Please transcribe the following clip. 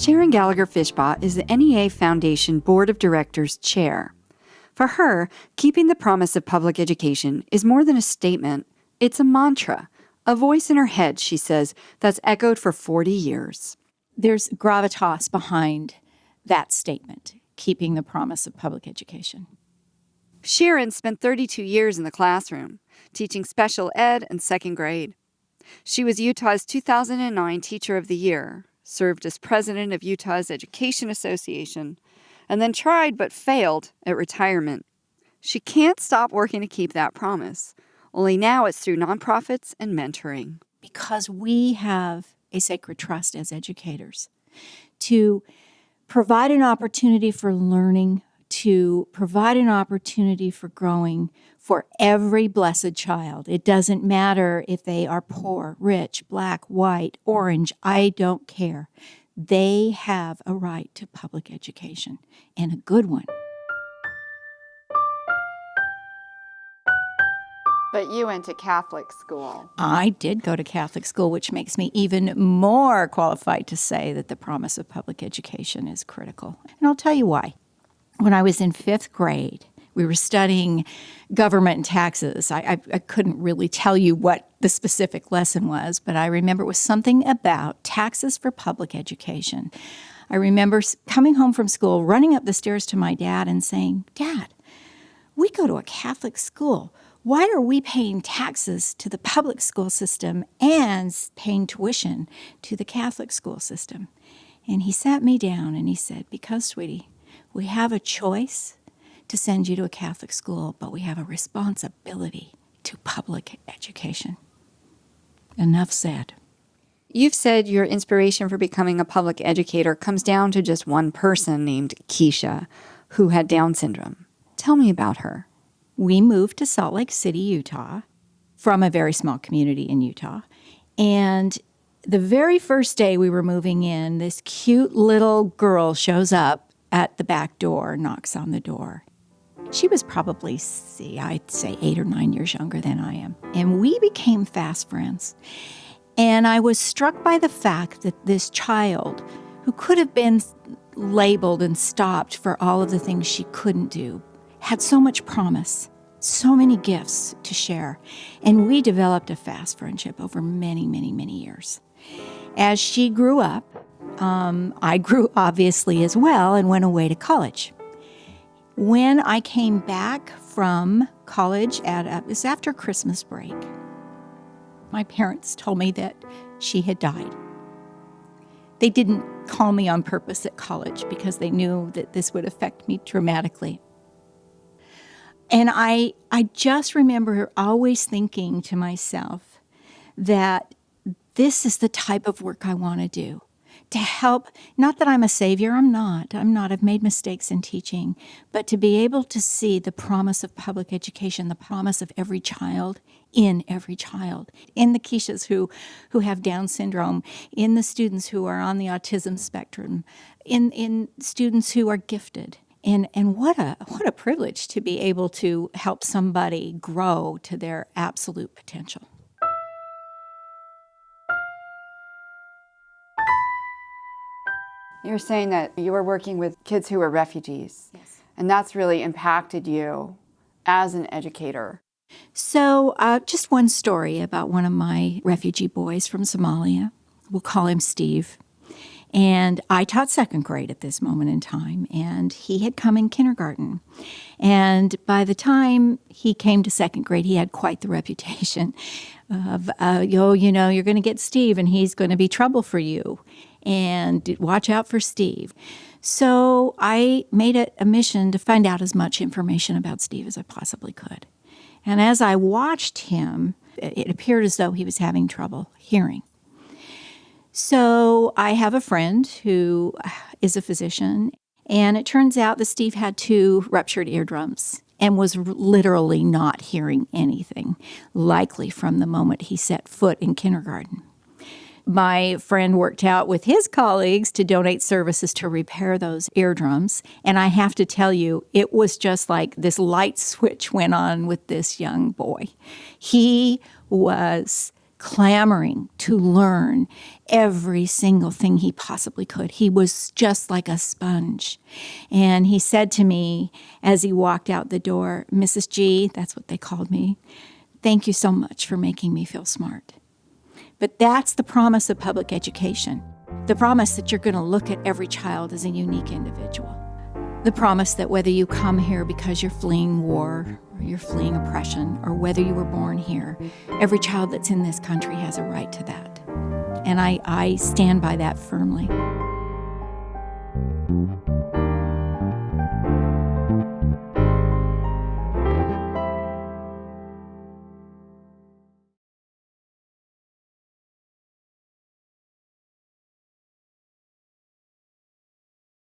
Sharon Gallagher Fishbaugh is the NEA Foundation Board of Directors Chair. For her, keeping the promise of public education is more than a statement, it's a mantra, a voice in her head, she says, that's echoed for 40 years. There's gravitas behind that statement, keeping the promise of public education. Sharon spent 32 years in the classroom, teaching special ed and second grade. She was Utah's 2009 Teacher of the Year, served as president of Utah's Education Association, and then tried but failed at retirement. She can't stop working to keep that promise, only now it's through nonprofits and mentoring. Because we have a sacred trust as educators to provide an opportunity for learning, to provide an opportunity for growing for every blessed child. It doesn't matter if they are poor, rich, black, white, orange, I don't care. They have a right to public education and a good one. But you went to Catholic school. I did go to Catholic school, which makes me even more qualified to say that the promise of public education is critical. And I'll tell you why. When I was in fifth grade, we were studying government and taxes. I, I, I, couldn't really tell you what the specific lesson was, but I remember it was something about taxes for public education. I remember coming home from school, running up the stairs to my dad and saying, Dad, we go to a Catholic school why are we paying taxes to the public school system and paying tuition to the Catholic school system? And he sat me down and he said, Because, sweetie, we have a choice to send you to a Catholic school, but we have a responsibility to public education. Enough said. You've said your inspiration for becoming a public educator comes down to just one person named Keisha, who had Down syndrome. Tell me about her we moved to Salt Lake City, Utah, from a very small community in Utah. And the very first day we were moving in, this cute little girl shows up at the back door, knocks on the door. She was probably, see, I'd say eight or nine years younger than I am. And we became fast friends. And I was struck by the fact that this child, who could have been labeled and stopped for all of the things she couldn't do, had so much promise, so many gifts to share, and we developed a fast friendship over many, many, many years. As she grew up, um, I grew obviously as well and went away to college. When I came back from college, at it was after Christmas break, my parents told me that she had died. They didn't call me on purpose at college because they knew that this would affect me dramatically. And I, I just remember always thinking to myself that this is the type of work I want to do to help. Not that I'm a savior, I'm not. I'm not. I've made mistakes in teaching. But to be able to see the promise of public education, the promise of every child in every child, in the Keishas who, who have Down syndrome, in the students who are on the autism spectrum, in, in students who are gifted and and what a what a privilege to be able to help somebody grow to their absolute potential you're saying that you were working with kids who were refugees. Yes. And that's really impacted you as an educator. So uh, just one story about one of my refugee boys from somalia. We'll call him steve. And I taught second grade at this moment in time, and he had come in kindergarten. And by the time he came to second grade, he had quite the reputation of, uh, oh, you know, you're going to get Steve, and he's going to be trouble for you. And watch out for Steve. So I made it a mission to find out as much information about Steve as I possibly could. And as I watched him, it appeared as though he was having trouble hearing. So I have a friend who is a physician, and it turns out that Steve had two ruptured eardrums and was literally not hearing anything, likely from the moment he set foot in kindergarten. My friend worked out with his colleagues to donate services to repair those eardrums. And I have to tell you, it was just like this light switch went on with this young boy. He was clamoring to learn every single thing he possibly could. He was just like a sponge. And he said to me as he walked out the door, Mrs. G, that's what they called me, thank you so much for making me feel smart. But that's the promise of public education the promise that you're going to look at every child as a unique individual. The promise that whether you come here because you're fleeing war you're fleeing oppression, or whether you were born here, every child that's in this country has a right to that. And I, I stand by that firmly.